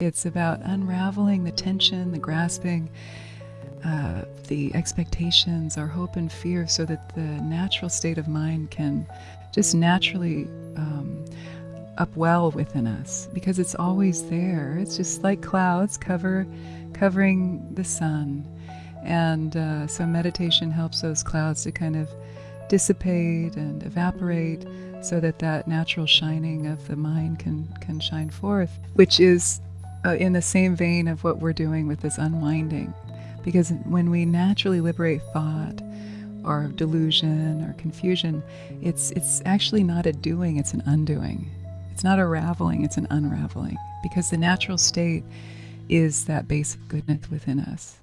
It's about unraveling the tension, the grasping, uh, the expectations, our hope and fear, so that the natural state of mind can just naturally um, upwell within us because it's always there. It's just like clouds cover, covering the sun. And uh, so meditation helps those clouds to kind of dissipate and evaporate so that that natural shining of the mind can, can shine forth, which is uh, in the same vein of what we're doing with this unwinding. Because when we naturally liberate thought or delusion or confusion, it's, it's actually not a doing, it's an undoing. It's not a raveling, it's an unraveling. Because the natural state is that base of goodness within us.